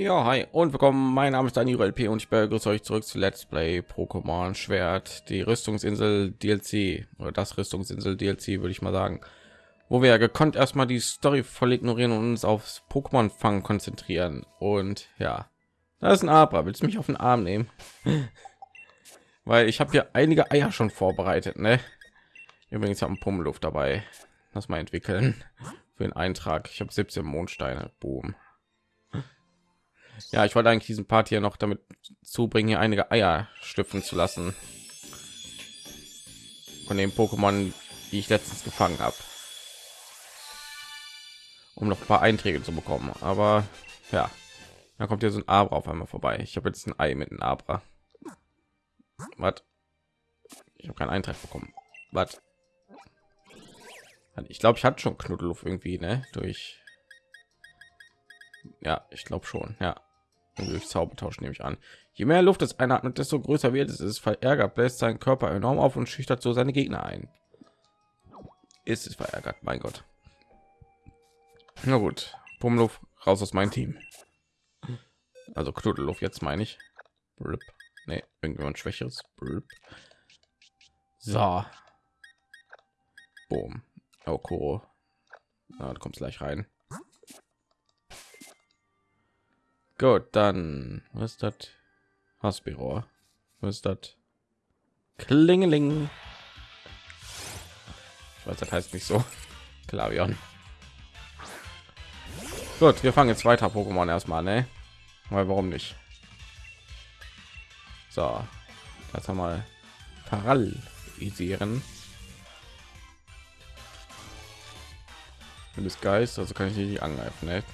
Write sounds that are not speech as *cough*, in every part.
Ja, hi und willkommen. Mein Name ist Daniel LP und ich begrüße euch zurück zu Let's Play Pokémon Schwert, die Rüstungsinsel DLC oder das Rüstungsinsel DLC, würde ich mal sagen, wo wir ja gekonnt erstmal die Story voll ignorieren und uns aufs Pokémon Fangen konzentrieren. Und ja, da ist ein Abra. Willst du mich auf den Arm nehmen? *laughs* Weil ich habe hier einige Eier schon vorbereitet, ne? Übrigens haben Pummeluft dabei. Lass mal entwickeln für den Eintrag. Ich habe 17 Mondsteine. Boom. Ja, ich wollte eigentlich diesen Part hier noch damit zubringen, hier einige Eier stiften zu lassen. Von dem Pokémon, die ich letztens gefangen habe. Um noch ein paar Einträge zu bekommen. Aber ja, da kommt hier so ein Abra auf einmal vorbei. Ich habe jetzt ein Ei mit einem Abra. Was? Ich habe keinen Eintrag bekommen. Was? Ich glaube, ich hatte schon Knuddeluf irgendwie, ne? Durch. Ja, ich glaube schon. Ja, durch Zaubertausch nehme ich an. Je mehr Luft es einatmet, desto größer wird es. Es verärgert, bläst seinen Körper enorm auf und schüchtert so seine Gegner ein. Ist es verärgert, mein Gott. Na gut, Pummeluff raus aus meinem Team. Also Knuddelluft jetzt meine ich. Blip. Nee, irgendjemand schwächeres. Blip. So. Boom. Kuro. Na, du kommst gleich rein. Gut, dann was ist das? Haspiro. Was ist das? Klingeling. Ich weiß, das heißt nicht so. *laughs* Klavion. Gut, wir fangen jetzt weiter Pokémon erstmal, ne? Weil warum nicht? So, haben wir paralysieren. Du bist Geist, also kann ich nicht angreifen, ne?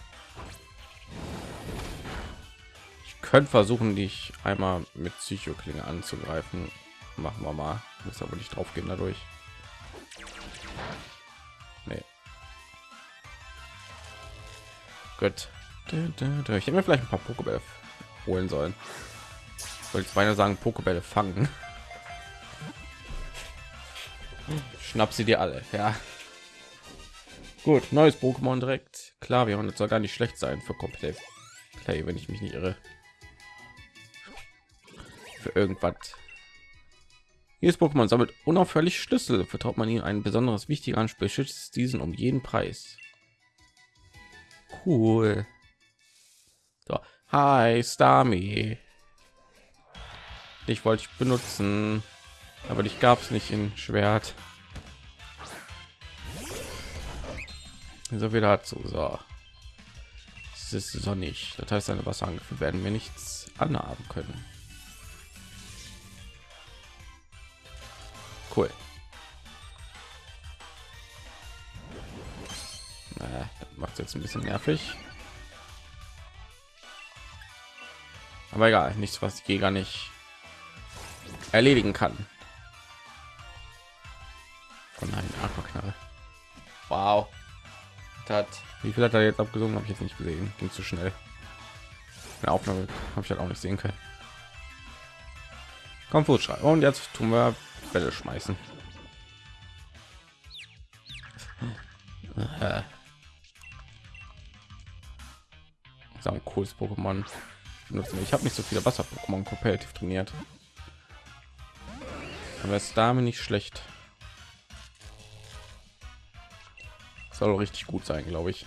Ich könnte versuchen, dich einmal mit Psychoklinge anzugreifen. Machen wir mal. Muss aber nicht drauf gehen dadurch. Nee. Gut. Ich hätte mir vielleicht ein paar Pokébälle holen sollen. Wollte ich beinahe sagen, Pokébälle fangen. Schnapp sie dir alle, ja. Gut, neues Pokémon direkt. Klar, wir soll gar nicht schlecht sein für komplett Play, wenn ich mich nicht irre. Für irgendwas. Jedes Pokémon sammelt unaufhörlich Schlüssel. Vertraut man ihnen ein besonderes wichtiger Anspiel, schützt diesen um jeden Preis. Cool. So. Hi, Stami. Ich wollte ich benutzen, aber dich gab es nicht in Schwert. so wieder dazu so es ist sonnig das heißt seine wasserangriffe werden wir nichts anhaben können cool macht jetzt ein bisschen nervig aber egal nichts was ich gar nicht erledigen kann von einem Aquaknarre. Wow hat. Wie viel hat er jetzt abgesungen? Habe ich jetzt nicht gesehen. Ging zu schnell. Eine Aufnahme habe ich halt auch nicht sehen können. Komm, schreiben. Und jetzt tun wir Bälle schmeißen. Das ist ein cooles Pokémon. Ich habe nicht so viele Wasser-Pokémon kompetitiv trainiert. Aber es damit nicht schlecht. soll richtig gut sein, glaube ich.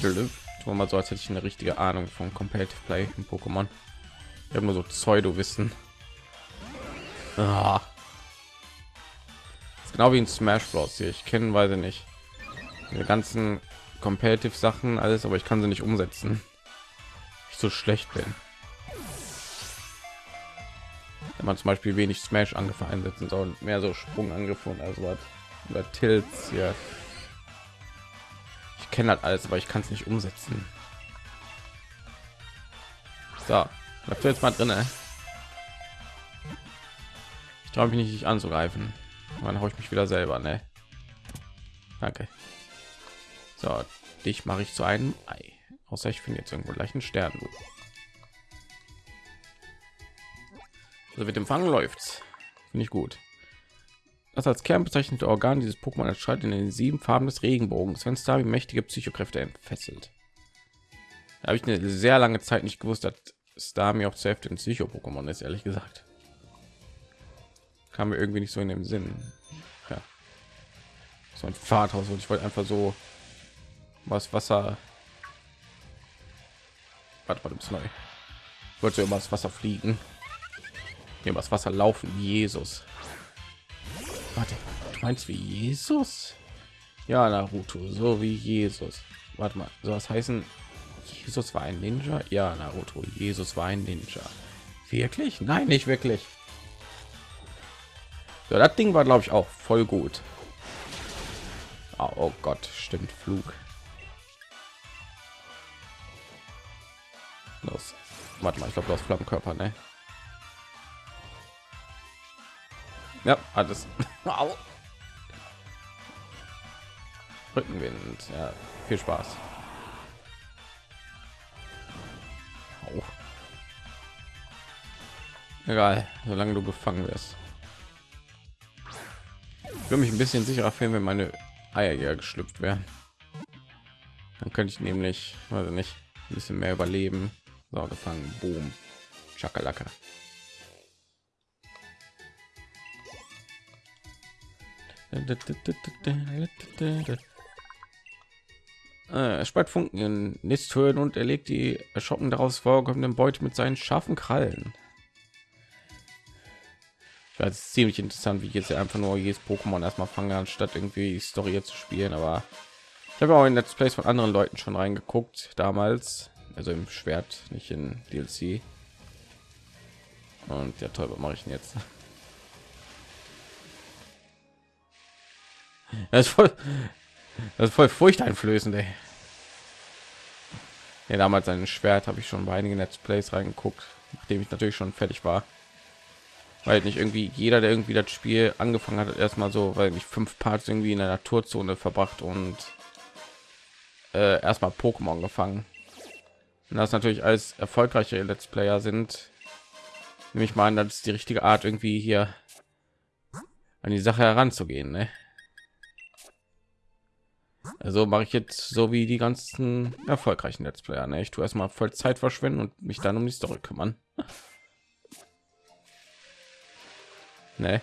Tun mal so, als hätte ich eine richtige Ahnung von Competitive Play in Pokémon. Ich habe nur so Pseudo-Wissen. Ah. genau wie in Smash Bros. hier. Ich kenne, weiß ich nicht, die ganzen Competitive Sachen, alles, aber ich kann sie nicht umsetzen. Ich so schlecht bin. Wenn man zum Beispiel wenig Smash Angriffe einsetzen soll, mehr so Sprungangriffe und also was oder Tilts hier. Ich kenne halt alles, aber ich kann es nicht umsetzen. So, bleibst du jetzt mal traue mich nicht, nicht anzugreifen. Dann haue ich mich wieder selber, ne? Danke. So, dich mache ich zu einem Ei. Außer ich finde jetzt irgendwo gleich einen Stern. Also mit dem Fangen läuft's. Finde ich gut. Das als Kern bezeichnete Organ dieses Pokémon erscheint in den sieben Farben des Regenbogens, wenn Starby mächtige Psychokräfte entfesselt. habe ich eine sehr lange Zeit nicht gewusst, dass Starmie auch zur Hälfte ein Psycho-Pokémon ist, ehrlich gesagt. Kam mir irgendwie nicht so in dem Sinn. Ja. So ein Fahrthaus und ich wollte einfach so was Wasser. Warte mal, neu. Ich wollte so das Wasser fliegen. Hier was Wasser laufen, Jesus. Warte, du meinst wie Jesus? Ja, Naruto, so wie Jesus. Warte mal, so was heißen Jesus war ein Ninja? Ja, Naruto, Jesus war ein Ninja. Wirklich? Nein, nicht wirklich. Ja, das Ding war, glaube ich, auch voll gut. Oh, oh Gott, stimmt, Flug. Los. Warte mal, ich glaube, du hast Flammenkörper, ne? Ja, alles. *laughs* Rückenwind. Ja, viel Spaß. Au. Egal, solange du gefangen wirst. Ich würde mich ein bisschen sicherer fühlen, wenn meine Eier ja geschlüpft wären. Dann könnte ich nämlich, also nicht, ein bisschen mehr überleben. So, gefangen, boom, Chakalaka. Äh, er speit Funken in Nisthöhlen und er legt die erschrocken daraus vorkommenden Beute mit seinen scharfen Krallen. Das ist ziemlich interessant, wie ich jetzt einfach nur jedes Pokémon erstmal fangen, anstatt irgendwie die Story zu spielen. Aber ich habe auch in Let's Plays von anderen Leuten schon reingeguckt damals, also im Schwert, nicht in DLC. Und ja, toll, was mache ich denn jetzt? *laughs* Das ist voll, das ist voll furchteinflößend, ey. Ja, damals ein Schwert habe ich schon bei einigen Let's Plays reingeguckt, nachdem ich natürlich schon fertig war. Weil nicht irgendwie jeder, der irgendwie das Spiel angefangen hat, erstmal so, weil ich fünf Parts irgendwie in der Naturzone verbracht und äh, erstmal Pokémon gefangen. Und das natürlich als erfolgreiche Let's Player sind, nehme ich mal an, das ist die richtige Art, irgendwie hier an die Sache heranzugehen. Ne? Also mache ich jetzt so wie die ganzen erfolgreichen Let's Player. Ne? Ich tue erstmal voll Zeit verschwenden und mich dann um die Story kümmern. *laughs* ne?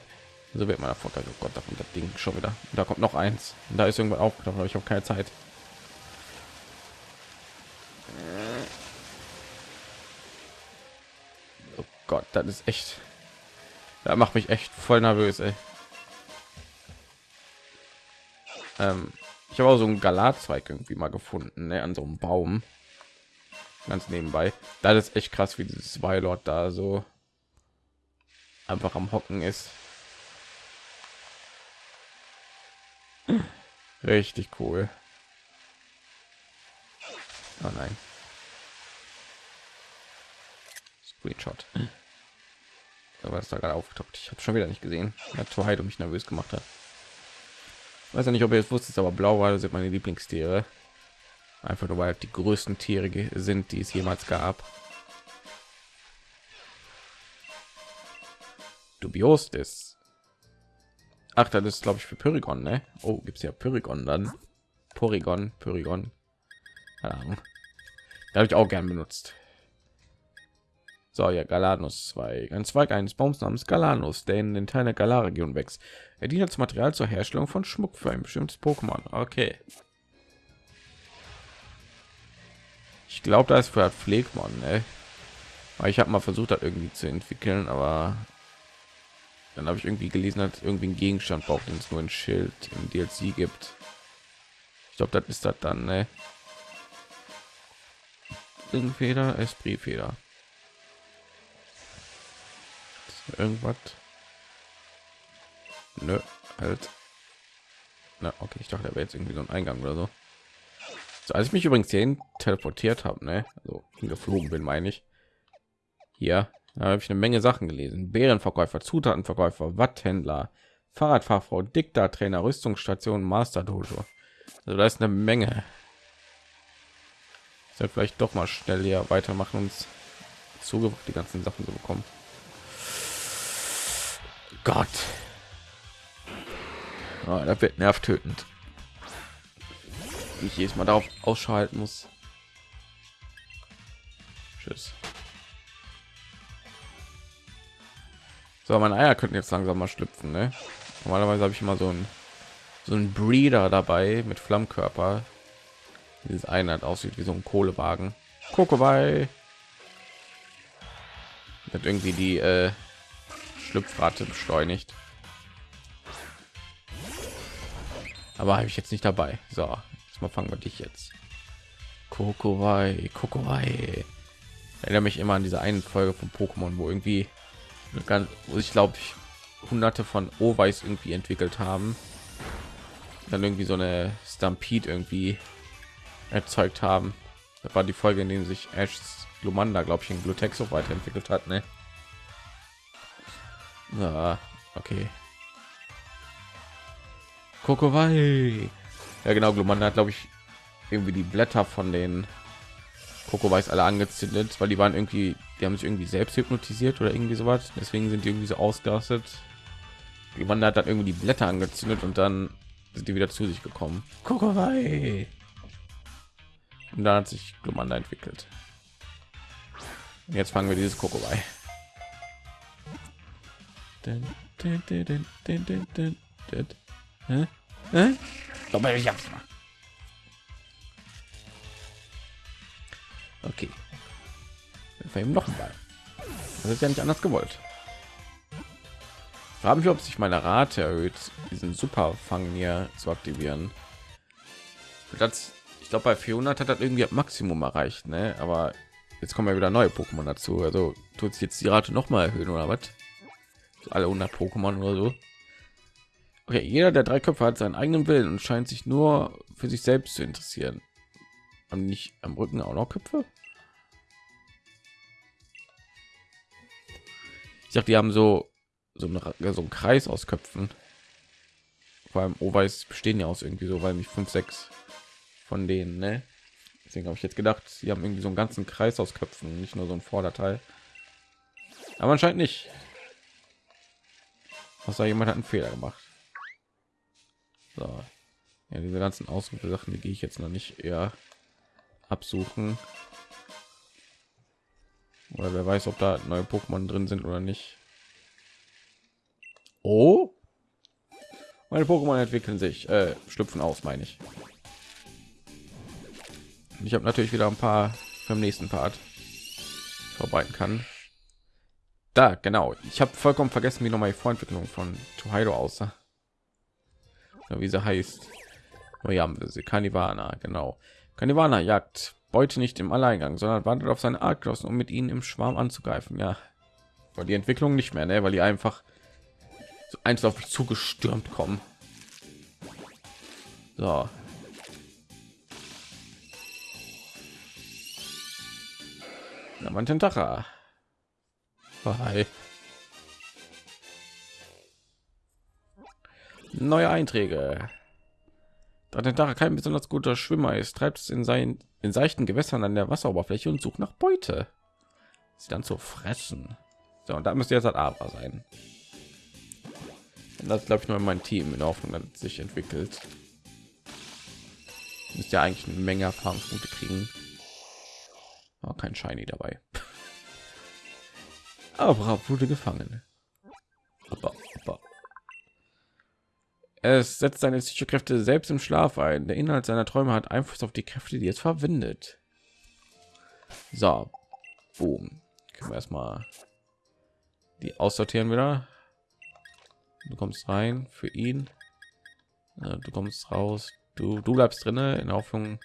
So wird man erfolgreich. Oh Gott, da kommt das Ding schon wieder. Da kommt noch eins. Und da ist irgendwann aufgetaucht, aber ich habe keine Zeit. Oh Gott, das ist echt. Da macht mich echt voll nervös. Ey. Ähm, ich habe auch so einen Galatzweig irgendwie mal gefunden, ne, an so einem Baum. Ganz nebenbei. Da ist echt krass, wie dieses Weilord da so einfach am Hocken ist. Richtig cool. Oh nein. Screenshot. Aber ist da gerade aufgetaucht. Ich habe schon wieder nicht gesehen. Ja, Twilight mich nervös gemacht hat weiß ja nicht ob ihr es wusstet aber blauwale sind meine lieblingstiere einfach nur weil die größten tiere sind die es jemals gab dubios ist ach das ist glaube ich für Pyrigon ne? oh gibt es ja Pyrigon dann Porygon Pyrigon habe ich auch gern benutzt so, ja, Galanus 2. Ein Zweig eines Baums namens Galanus, der in den Teilen der Galar-Region wächst. Er dient als Material zur Herstellung von Schmuck für ein bestimmtes Pokémon. Okay. Ich glaube, da ist für Pflegmon, ne? Ich habe mal versucht, das irgendwie zu entwickeln, aber dann habe ich irgendwie gelesen, dass irgendwie ein Gegenstand braucht, den es nur ein Schild im DLC gibt. Ich glaube, das ist das dann, ne? Feder, Esprit-Feder irgendwas Nö, halt na okay ich dachte er wäre jetzt irgendwie so ein eingang oder so. so als ich mich übrigens hierhin teleportiert habe ne also geflogen bin meine ich hier habe ich eine menge sachen gelesen bärenverkäufer zutatenverkäufer watthändler fahrradfahrfrau diktatrainer rüstungsstation master dojo also da ist eine menge soll vielleicht doch mal schnell hier weitermachen uns Zugriff die ganzen sachen zu bekommen Gott. Oh, das wird nervtötend. Ich jedes Mal darauf ausschalten muss. Tschüss. So, meine Eier könnten jetzt langsam mal schlüpfen. Ne? Normalerweise habe ich immer so ein so ein Breeder dabei mit Flammkörper. Dieses eine hat aussieht wie so ein Kohlewagen. Kokowai. Hat irgendwie die äh, Schlüpfrate beschleunigt. Aber habe ich jetzt nicht dabei. So, jetzt mal fangen wir dich jetzt. Kokowai, Kokowai. Erinnere mich immer an diese eine Folge von Pokémon, wo irgendwie ganz, ich glaube ich hunderte von Oweiß irgendwie entwickelt haben. Dann irgendwie so eine Stampede irgendwie erzeugt haben. Das war die Folge, in dem sich Ash Lumanda, glaube ich, in Glutexo weiterentwickelt hat, ne? Na, okay. Kokowai. Ja, genau, Glumanda hat, glaube ich, irgendwie die Blätter von den Kokowais alle angezündet, weil die waren irgendwie, die haben sich irgendwie selbst hypnotisiert oder irgendwie sowas. Deswegen sind die irgendwie so ausgerastet. Glumanda hat dann irgendwie die Blätter angezündet und dann sind die wieder zu sich gekommen. Kokowai. Und dann hat sich Glumanda entwickelt. Und jetzt fangen wir dieses mal. Okay. Ihm noch Ball. Das ist ja nicht anders gewollt. Fragen wir, ob sich meine Rate erhöht, diesen Superfang hier zu aktivieren. Das, ich glaube, bei 400 hat das irgendwie Maximum erreicht, ne? Aber jetzt kommen ja wieder neue Pokémon dazu. Also tut sich jetzt die Rate noch mal erhöhen oder was? Alle 100 Pokémon oder so. Okay, jeder der drei Köpfe hat seinen eigenen Willen und scheint sich nur für sich selbst zu interessieren. Haben nicht am Rücken auch noch Köpfe? Ich dachte, die haben so so, eine, so einen Kreis aus Köpfen. Vor allem Oweiß bestehen ja aus irgendwie so, weil mich fünf, sechs von denen, ne? Deswegen habe ich jetzt gedacht, sie haben irgendwie so einen ganzen Kreis aus Köpfen, nicht nur so ein Vorderteil. Aber anscheinend nicht. Was da jemand hat einen Fehler gemacht. So. Ja, diese ganzen Ausrufe Sachen, die gehe ich jetzt noch nicht eher absuchen. Oder wer weiß, ob da neue Pokémon drin sind oder nicht. Oh, meine Pokémon entwickeln sich, äh, schlüpfen aus, meine ich. ich habe natürlich wieder ein paar beim nächsten Part vorbereiten kann. Da, genau. Ich habe vollkommen vergessen, wie noch mal die Vorentwicklung von Tokaido aussah. Oder wie sie heißt. Oh ja, sie Kanivana, genau. Kanivana jagt Beute nicht im Alleingang, sondern wartet auf seine Artgenossen, um mit ihnen im Schwarm anzugreifen. Ja, weil die Entwicklung nicht mehr, ne? weil die einfach so eins auf zugestürmt kommen. So. Ja, mein Tentacha. Oh, hi. Neue Einträge. Da der Tentacha kein besonders guter Schwimmer ist, treibt es in seinen in seichten Gewässern an der Wasseroberfläche und sucht nach Beute. Sie dann zu fressen. So, und da müsste jetzt halt aber sein. Und das glaube ich nur in mein Team in Hoffnung, dass sich entwickelt. Müsste ja eigentlich eine Menge Erfahrungspunkte kriegen. Aber kein Shiny dabei. *laughs* Aber wurde gefangen. Aber, aber. Es setzt seine Psychokräfte selbst im Schlaf ein. Der Inhalt seiner Träume hat Einfluss auf die Kräfte, die es verwendet. So, boom. Können wir erstmal die aussortieren wieder. Du kommst rein für ihn. Du kommst raus. Du, du bleibst drinne in Hoffnung,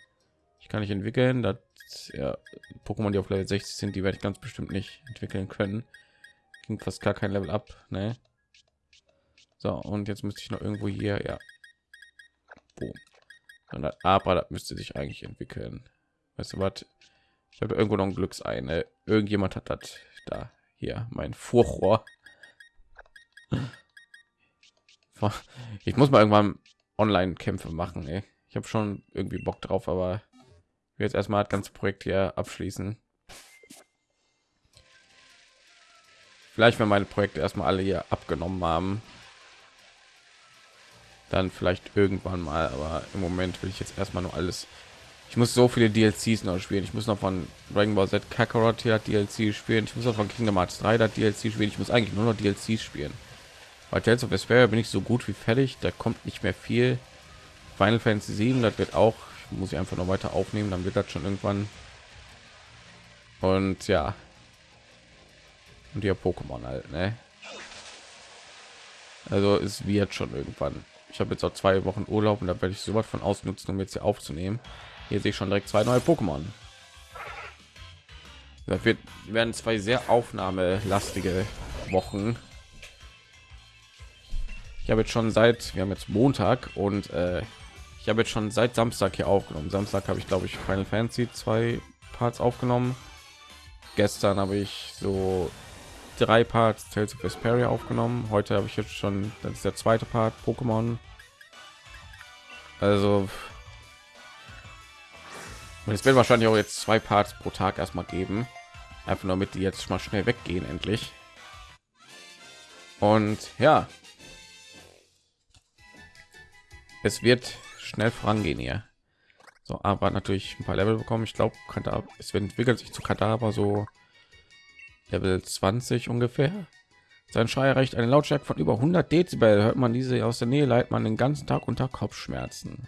ich kann nicht entwickeln. Das ja, Pokémon, die auf Level 60 sind, die werde ich ganz bestimmt nicht entwickeln können. Ging fast gar kein Level ab, ne? So, und jetzt müsste ich noch irgendwo hier, ja. Boom. Aber das müsste sich eigentlich entwickeln. Weißt du was? Ich habe irgendwo noch ein Glücksein. Ne? Irgendjemand hat das da hier mein Furchrohr. *laughs* Ich muss mal irgendwann Online-Kämpfe machen. Ey. Ich habe schon irgendwie Bock drauf, aber jetzt erstmal das ganze Projekt hier abschließen. Vielleicht, wenn meine Projekte erstmal alle hier abgenommen haben, dann vielleicht irgendwann mal. Aber im Moment will ich jetzt erstmal nur alles Ich muss so viele DLCs noch spielen. Ich muss noch von Dragon Ball Z Kakarot hier DLC spielen. Ich muss auch von Kingdom Hearts 3 das DLC spielen. Ich muss eigentlich nur noch DLCs spielen. Bei Tales of Vesperia bin ich so gut wie fertig. Da kommt nicht mehr viel. Final Fantasy 7, das wird auch, muss ich einfach noch weiter aufnehmen, dann wird das schon irgendwann. Und ja. Und hier Pokémon halt, ne? Also es wird schon irgendwann. Ich habe jetzt auch zwei Wochen Urlaub und da werde ich so was von ausnutzen, um jetzt hier aufzunehmen. Hier sehe ich schon direkt zwei neue Pokémon. Das wird werden zwei sehr aufnahmelastige Wochen. Ich habe jetzt schon seit wir haben jetzt Montag und äh, ich habe jetzt schon seit Samstag hier aufgenommen. Samstag habe ich glaube ich Final Fantasy zwei Parts aufgenommen. Gestern habe ich so drei Parts Tales of Vesperia aufgenommen. Heute habe ich jetzt schon, das ist der zweite Part Pokémon. Also und es wird wahrscheinlich auch jetzt zwei Parts pro Tag erstmal geben, einfach nur damit die jetzt mal schnell weggehen endlich. Und ja, es wird schnell vorangehen hier. So, aber natürlich ein paar Level bekommen. Ich glaube, es entwickelt sich zu Kadaver so Level 20 ungefähr. Sein Schrei erreicht eine Lautstärke von über 100 Dezibel. Hört man diese aus der Nähe, leidet man den ganzen Tag unter Kopfschmerzen.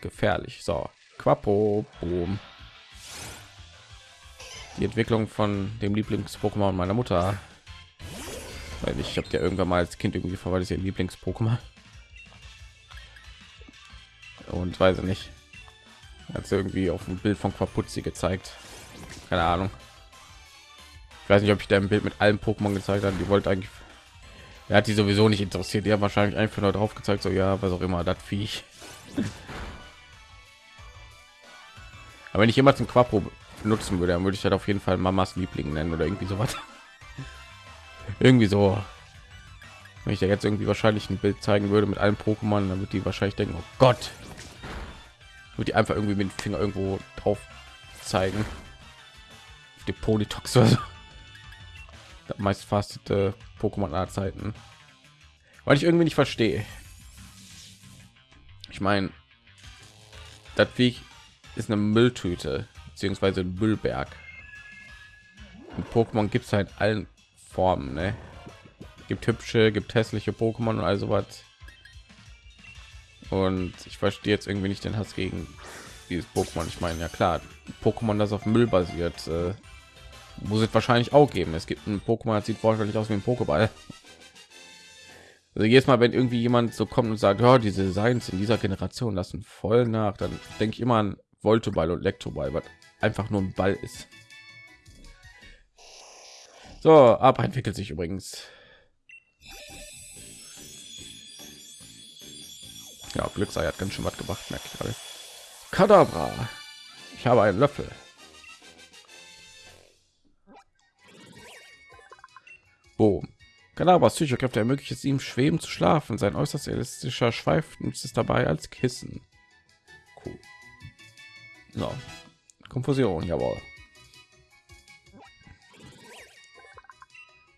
Gefährlich. So, Quapo, boom. Die Entwicklung von dem Lieblings-Pokémon meiner Mutter. Weil ich habe ja irgendwann mal als Kind irgendwie verwaltet ihr Lieblings-Pokémon. Und weiß nicht. Hat irgendwie auf dem Bild von Quapuzzi gezeigt. Keine Ahnung. Ich weiß nicht, ob ich da ein Bild mit allen Pokémon gezeigt habe. Die wollte eigentlich. Er hat die sowieso nicht interessiert. Haben wahrscheinlich einfach nur drauf gezeigt, so ja, was auch immer, das Viech. *laughs* Aber wenn ich immer zum Quapo nutzen würde, dann würde ich das auf jeden Fall Mamas Liebling nennen oder irgendwie sowas. *laughs* irgendwie so. Wenn ich da jetzt irgendwie wahrscheinlich ein Bild zeigen würde mit allen Pokémon, dann wird die wahrscheinlich denken, oh Gott. Würde die einfach irgendwie mit dem Finger irgendwo drauf zeigen. Auf die Polytox oder so. Meist fastete Pokémon aller Zeiten. Weil ich irgendwie nicht verstehe. Ich meine, das wie ist eine Mülltüte beziehungsweise ein Müllberg. Und Pokémon gibt es halt allen Formen, ne? Gibt hübsche, gibt hässliche Pokémon und also was. Und ich verstehe jetzt irgendwie nicht den Hass gegen dieses Pokémon. Ich meine, ja klar, Pokémon, das auf Müll basiert, äh, muss es wahrscheinlich auch geben. Es gibt ein Pokémon, das sieht wahrscheinlich aus wie ein Pokéball. Also jedes Mal, wenn irgendwie jemand so kommt und sagt, ja, diese Designs in dieser Generation lassen voll nach, dann denke ich immer an Voltoball und Lektoball, was einfach nur ein Ball ist. So, ab entwickelt sich übrigens. Ja, Glücksei hat ganz schön was gemacht, merke ich gerade. Kadabra. Ich habe einen Löffel. Boom. Kadabras Psychokräfte ermöglicht es ihm, schweben zu schlafen. Sein äußerst elastischer Schweif nutzt es dabei als Kissen. Cool. So. Konfusion, jawohl.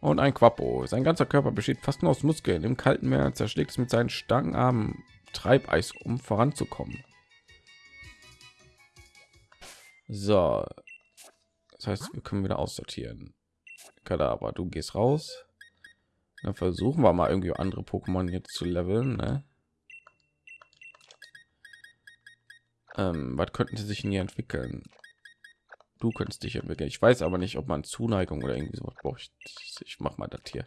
Und ein Quappo. Sein ganzer Körper besteht fast nur aus Muskeln. Im kalten Meer zerschlägt es mit seinen starken Armen Treibeis, um voranzukommen. So. Das heißt, wir können wieder aussortieren. Kadaver, du gehst raus. Dann versuchen wir mal irgendwie andere Pokémon jetzt zu leveln. Ne? Ähm, was könnten sie sich in hier entwickeln? Du könntest dich entwickeln. Ich weiß aber nicht, ob man Zuneigung oder irgendwie so braucht. Ich, ich mach mal das hier.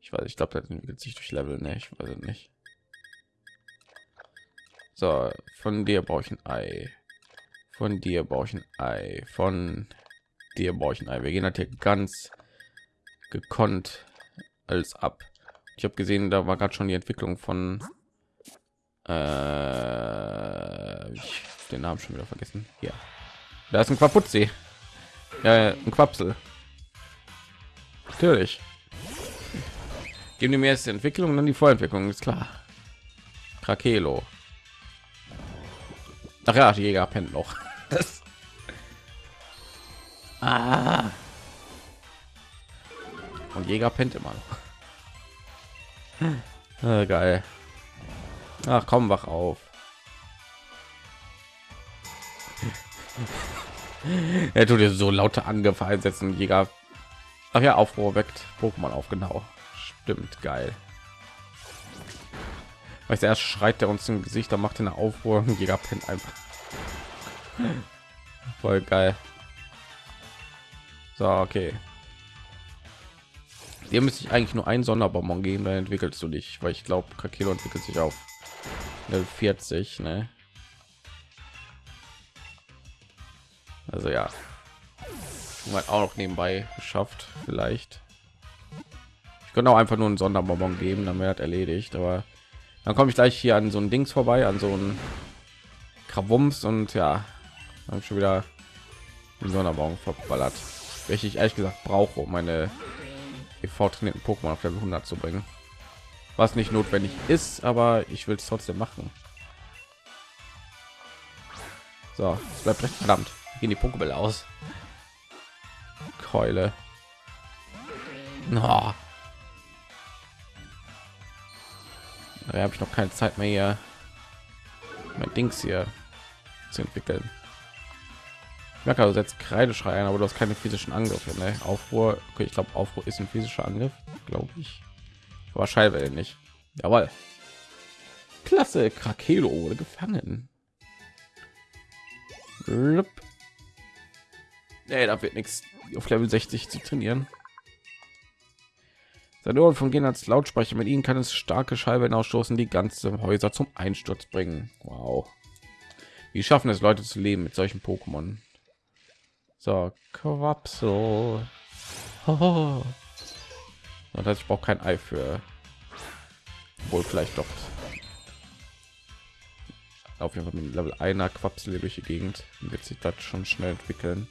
Ich weiß, ich glaube, das entwickelt sich durch Level. Ne, ich weiß nicht. So, von dir brauche ich ein Ei. Von dir brauche ich ein Ei. Von dir Ei. Wir gehen halt hier ganz gekonnt als ab. Ich habe gesehen, da war gerade schon die Entwicklung von äh, ich den Namen schon wieder vergessen. Ja, da ist ein Quapuzzi. Ja, ein Quapsel. Natürlich. Geben die mir jetzt die Entwicklung dann die Vorentwicklung, ist klar. Krakelo. Ach ja, die Jäger pennt noch. Ah. Und Jäger pennt immer noch. *laughs* ah, geil. Ach komm, wach auf. *laughs* er tut dir so laute Angriffe einsetzen, Jäger. Ach ja, Aufruhr weckt Pokémon auf, genau. Stimmt, geil. Weil erst schreit er uns im Gesicht, dann macht er eine Aufruhr, Jäger pennt einfach. *laughs* Voll geil. So, okay. Dir müsste ich eigentlich nur ein Sonderbonbon geben, dann entwickelst du dich, weil ich glaube, Kakelo entwickelt sich auf Level 40, ne? Also ja, man auch noch nebenbei geschafft, vielleicht. Ich könnte auch einfach nur einen Sonderbonbon geben, dann wäre erledigt. Aber dann komme ich gleich hier an so ein Dings vorbei, an so ein Krawums und ja, habe schon wieder einen Sonderbonbon verballert, welche ich ehrlich gesagt brauche, um meine EV trainierten Pokémon auf Level 100 zu bringen. Was nicht notwendig ist, aber ich will es trotzdem machen. So, es bleibt recht verdammt. Gehen die Pokébälle aus. Keule. No. Da habe ich noch keine Zeit mehr hier mein Dings hier zu entwickeln. Ich merke also jetzt Kreideschrei ein, aber du hast keine physischen Angriffe. Ne? Aufruhr, okay, ich glaube Aufruhr ist ein physischer Angriff, glaube ich. Schallwelle nicht. Jawohl. Klasse, Krakelo wurde gefangen. Nee, da wird nichts auf Level 60 zu trainieren. Seine Ohren fungieren als Lautsprecher. Mit ihnen kann es starke Schallwellen ausstoßen, die ganze Häuser zum Einsturz bringen. Wow. Wie schaffen es Leute zu leben mit solchen Pokémon? So, Quapsel. *laughs* Oh. Das heißt, ich brauche kein Ei für. Wohl vielleicht doch. Auf jeden Fall mit Level einer Quapsel durch die Gegend wird sich das schon schnell entwickeln.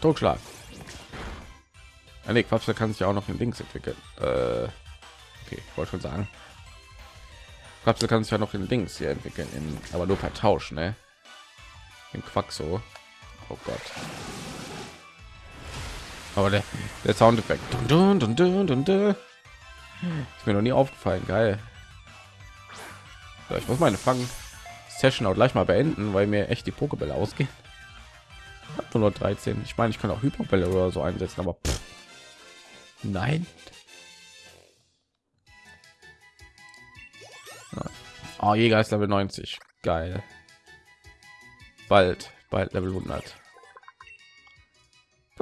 Totschlag. Eine Quapsel kann sich auch noch in Links entwickeln. Äh, okay, ich wollte schon sagen. Quapsel kann sich ja noch in Links hier entwickeln, in, aber nur per Tausch, ne? Im Quaxo. Oh Gott. Aber der, der Soundeffekt. Dun, dun, dun, dun. Ist mir noch nie aufgefallen. Geil. So, ich muss meine Fangen Session auch gleich mal beenden, weil mir echt die Pokébälle ausgehen. 113. Ich meine, ich kann auch Hyperbälle oder so einsetzen, aber pff. nein. Oh, Jäger ist Level 90. Geil. Bald, bald Level 100.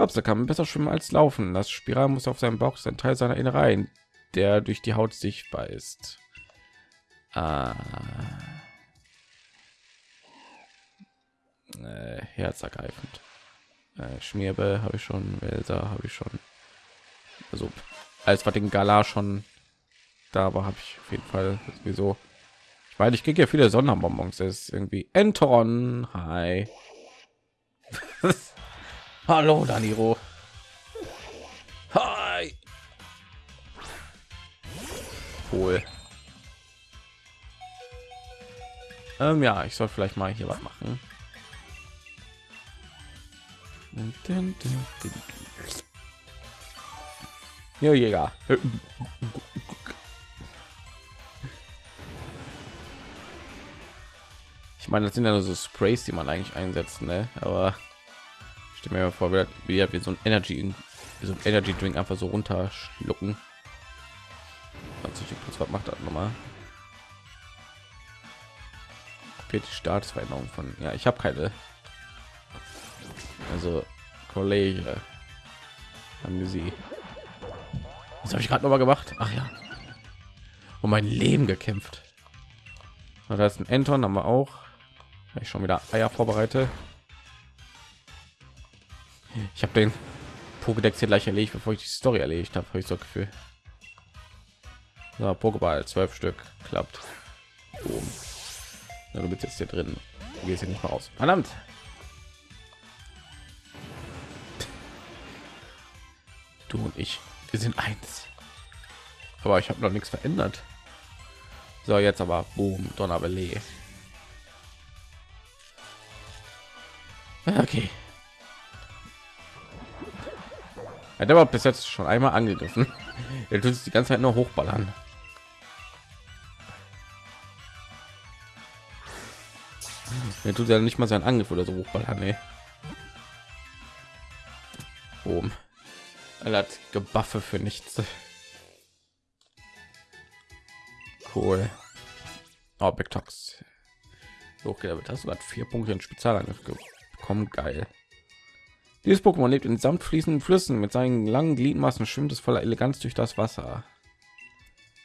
Klapse kann besser schwimmen als laufen. Das Spiral muss auf seinem Bauch sein Teil seiner Innereien, der durch die Haut sichtbar ist. Ah. Äh, herzergreifend. Äh, Schmierbe habe ich schon, Welser habe ich schon. Also als was den Gala schon da war, habe ich auf jeden Fall sowieso. Ich meine, ich kriege ja viele Sonderbonbons. Ist irgendwie Enton. Hi. *laughs* Hallo, Daniro. Hi. Cool. Ähm, ja, ich soll vielleicht mal hier was machen. Ja, Jäger. Ich meine, das sind ja nur so Sprays, die man eigentlich einsetzen, ne? Aber stell mir vor, wie, wie so ein Energy, so ein Energy Drink einfach so runterschlucken. Was macht das nochmal? die Staatsveränderung von ja ich habe keine. Also kollege. Haben sie. Was habe ich gerade noch mal gemacht? Ach ja. Um mein leben gekämpft. Da ist ein Anton haben wir auch. Ich schon wieder eier vorbereite ich habe den Pokédex hier gleich erledigt bevor ich die story erledigt habe ich so gefühl so, Pokéball zwölf stück klappt Boom. Ja, du bist jetzt hier drin. Du gehst hier nicht mehr raus. Verdammt. Du und ich, wir sind eins. Aber ich habe noch nichts verändert. So, jetzt aber boom, Donnerbelee. Okay. Hat aber bis jetzt schon einmal angegriffen. *laughs* Er tut die ganze Zeit nur hochballern. Er tut ja nicht mal seinen Angriff oder so hochballern, nee. Boom. Er hat gebuffe für nichts. Cool. Oh, Big Tox. Hochgelevelt. Hast du hat vier Punkte in Spezialangriff bekommen. Geil. Dieses Pokémon lebt in samt fließenden Flüssen. Mit seinen langen Gliedmaßen schwimmt es voller Eleganz durch das Wasser.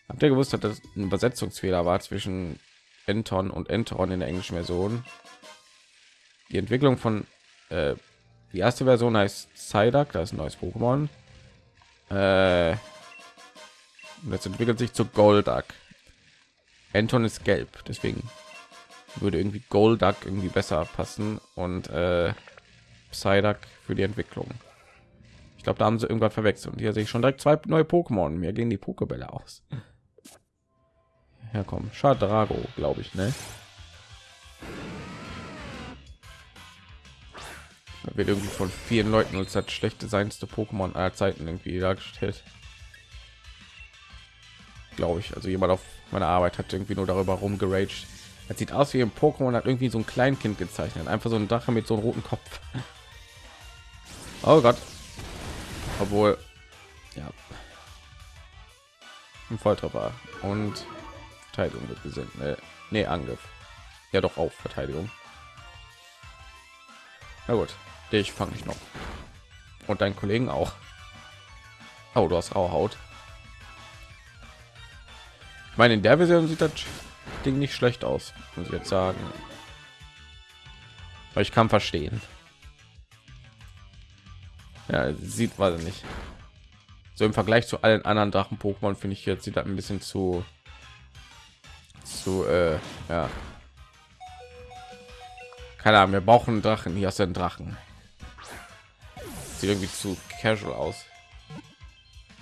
Habt ihr gewusst, dass das ein Übersetzungsfehler war zwischen Enton und Enteron in der englischen Version? Die Entwicklung von äh, die erste Version heißt Psyduck, das ist ein neues Pokémon. Äh, jetzt entwickelt sich zu Golduck. Anton ist gelb, deswegen würde irgendwie Golduck irgendwie besser passen und äh, Psyduck für die Entwicklung. Ich glaube, da haben sie irgendwas verwechselt. Und hier sehe ich schon direkt zwei neue Pokémon. Mir gehen die Pokebälle aus. Ja, komm, glaube ich, ne? Da wird irgendwie von vielen Leuten als das schlechte seinste Pokémon aller Zeiten irgendwie dargestellt. Glaube ich. Also jemand auf meiner Arbeit hat irgendwie nur darüber rumgeraged. Er sieht aus wie ein Pokémon, hat irgendwie so ein Kleinkind gezeichnet. Einfach so ein Drache mit so einem roten Kopf. Oh Gott. Obwohl, ja. Ein Volltreffer und Verteidigung wird gesehen. Nee, nee, Angriff. Ja, doch auf Verteidigung. Na gut, ich fange ich noch. Und deinen Kollegen auch. Oh, du hast raue Haut. Ich meine, in der Version sieht das Ding nicht schlecht aus, muss ich jetzt sagen. Aber ich kann verstehen. Ja, sieht weiß nicht. So im Vergleich zu allen anderen Drachen Pokémon finde ich jetzt sieht ein bisschen zu zu äh, ja. Keine Ahnung, wir brauchen Drachen. Hier ist ein Drachen. Sieht irgendwie zu casual aus.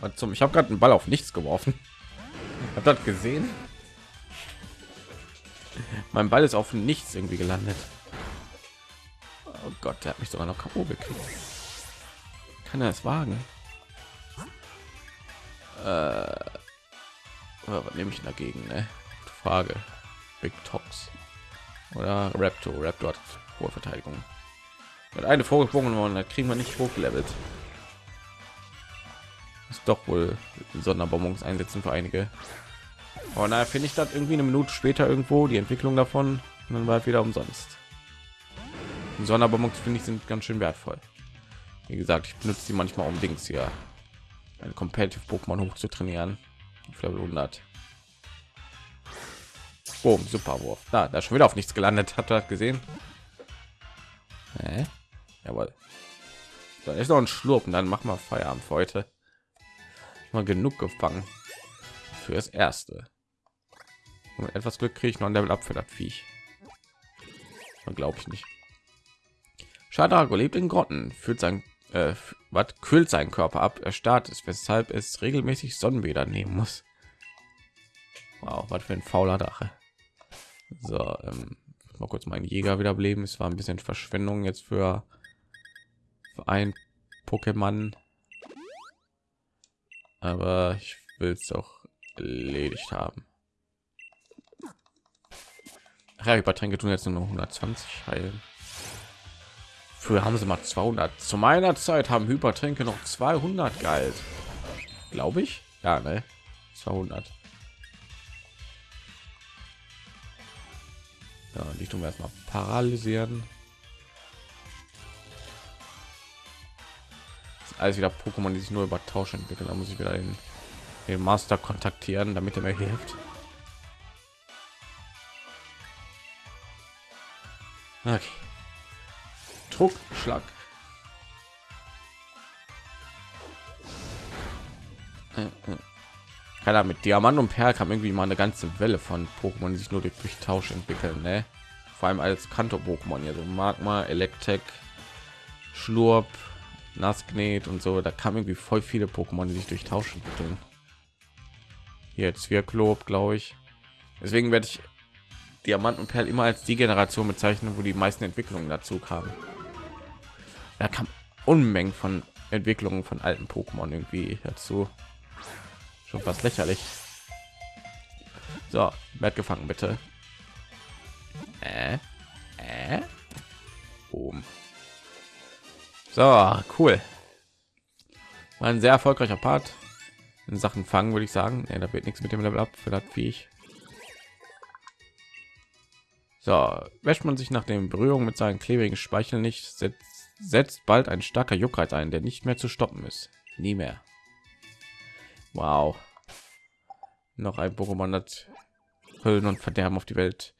Und zum ich habe gerade einen Ball auf nichts geworfen. *laughs* Habt das gesehen? Mein Ball ist auf nichts irgendwie gelandet. Oh Gott, der hat mich sogar noch K.O. gekriegt. Kann er es wagen? Äh, was nehme ich dagegen? Ne? Frage. Big Tox oder Raptor. Raptor hat hohe Verteidigung. Mit eine vorgesprungen worden, da kriegen wir nicht hochgelevelt. Ist doch wohl Sonderbonbons einsetzen für einige. Aber naja, finde ich das irgendwie eine Minute später irgendwo die Entwicklung davon und dann war wieder umsonst. Sonderbonbons finde ich sind ganz schön wertvoll. Wie gesagt, ich benutze die manchmal um Dings hier ein Competitive Pokémon hoch zu trainieren. Auf Level 100. Boom, super Wurf. Da, da schon wieder auf nichts gelandet. Hat er gesehen? Hä? Jawohl. Da ist noch ein Schlurp und dann machen wir Feierabend für heute. Mal genug gefangen für das erste. Und etwas Glück kriege ich noch ein Level ab für das Viech. Glaube ich nicht. Shadago lebt in Grotten, fühlt sein äh, was kühlt seinen Körper ab, er starrt ist, weshalb es regelmäßig Sonnenbäder nehmen muss. Wow, was für ein fauler Drache. So, ähm, mal kurz meinen Jäger wiederbeleben. Es war ein bisschen Verschwendung jetzt für, für ein Pokémon, aber ich will es auch erledigt haben. Ach ja, Übertränke tun jetzt nur 120 heilen. Früher haben sie mal 200. Zu meiner Zeit haben Hypertränke noch 200 galt. Glaube ich. Ja, ne? 200. Ja, die tun wir erstmal paralysieren. alles wieder Pokémon, die sich nur über Tausch entwickeln. Da muss ich wieder den, den Master kontaktieren, damit er mir hilft. Okay. Druckschlag. Äh, äh. Keiner mit Diamant und Perl kam irgendwie mal eine ganze Welle von Pokémon, die sich nur durch, durch Tausch entwickeln, ne? Vor allem als Kanto-Pokémon hier, so Magma, Electek, Schlurp, Nasknet und so. Da kam irgendwie voll viele Pokémon, die sich durch Tausch entwickeln. Jetzt Wirklob, glaube ich. Deswegen werde ich Diamant und Perl immer als die Generation bezeichnen, wo die meisten Entwicklungen dazu kamen. Da kam Unmengen von Entwicklungen von alten Pokémon irgendwie dazu schon fast lächerlich so werd gefangen bitte äh, Äh? Oben. So, cool. War ein sehr erfolgreicher Part in Sachen fangen, würde ich sagen. Ja, da wird nichts mit dem Level up für das Viech. So, wäscht man sich nach den Berührungen mit seinen klebrigen Speichel nicht, setzt, setzt bald ein starker Juckreiz ein, der nicht mehr zu stoppen ist. Nie mehr. Wow. Noch ein Pokémon, das Höllen und Verderben auf die Welt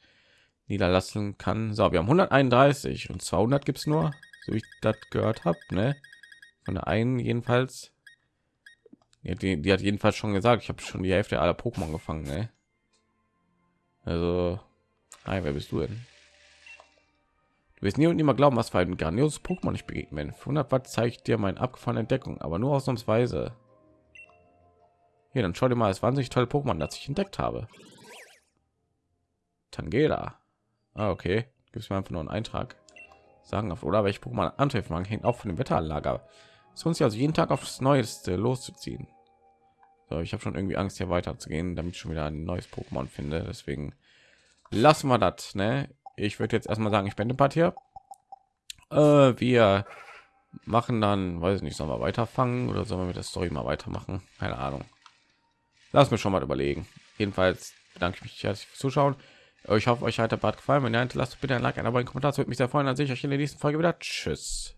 niederlassen kann. So, wir haben 131 und 200 gibt es nur, so ich das gehört habe, ne? Von der einen jedenfalls. Ja, die, die hat jedenfalls schon gesagt, ich habe schon die Hälfte aller Pokémon gefangen, ne? Also, nein, wer bist du denn? Wirst nie und immer glauben, was für ein grandioses Pokémon ich begegnen. 100 Watt zeigt dir meine abgefahrene Entdeckung, aber nur ausnahmsweise. Hier, dann schau dir mal das wahnsinnig tolle Pokémon, das ich entdeckt habe. Tangela. Ah, okay. Gibt es mir einfach nur einen Eintrag. Sagen auf oder welche Pokémon antreffen hängt auch von dem Wetteranlager. Es uns ja also jeden Tag aufs Neueste loszuziehen. So, ich habe schon irgendwie Angst, hier weiterzugehen, damit ich schon wieder ein neues Pokémon finde. Deswegen lassen wir das. Ne? Ich würde jetzt erstmal sagen, ich bin Part hier. Äh, wir machen dann, weiß ich nicht, sollen wir weiterfangen oder sollen wir mit der Story mal weitermachen? Keine Ahnung. Lass mir schon mal überlegen. Jedenfalls bedanke ich mich herzlich fürs Zuschauen. Ich hoffe, euch hat der Bad gefallen. Wenn ja, lasst bitte ein Like, ein Abo, einen Kommentar. Das würde mich sehr freuen. Dann sehe ich euch in der nächsten Folge wieder. Tschüss.